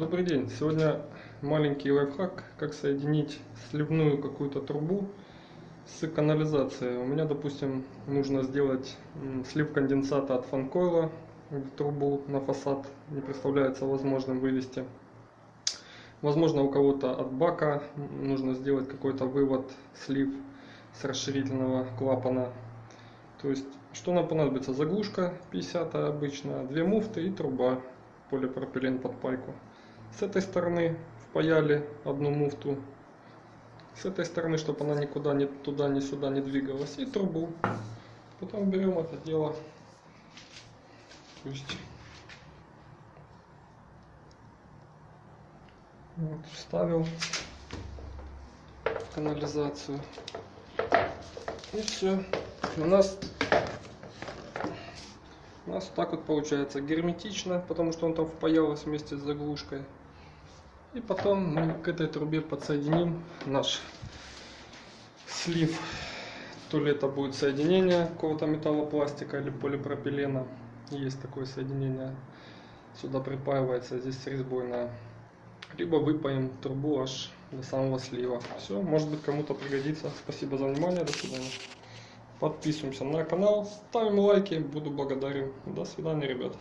Добрый день! Сегодня маленький лайфхак, как соединить сливную какую-то трубу с канализацией. У меня, допустим, нужно сделать слив конденсата от фанкойла в трубу на фасад. Не представляется возможным вывести. Возможно, у кого-то от бака нужно сделать какой-то вывод, слив с расширительного клапана. То есть, что нам понадобится? Заглушка 50 обычно, две муфты и труба полипропилен под пайку. С этой стороны впаяли одну муфту. С этой стороны, чтобы она никуда ни туда, ни сюда не двигалась. И трубу. Потом берем это дело. Пусть. Вот, вставил канализацию. И все. У нас у нас так вот получается герметично, потому что он там впаялся вместе с заглушкой. И потом мы к этой трубе подсоединим наш слив. То ли это будет соединение какого-то металлопластика или полипропилена. Есть такое соединение. Сюда припаивается, здесь резьбойная. Либо выпаем трубу аж до самого слива. Все, может быть кому-то пригодится. Спасибо за внимание, до свидания. Подписываемся на канал, ставим лайки, буду благодарен. До свидания, ребята.